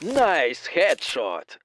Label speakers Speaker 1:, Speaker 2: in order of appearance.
Speaker 1: Nice headshot!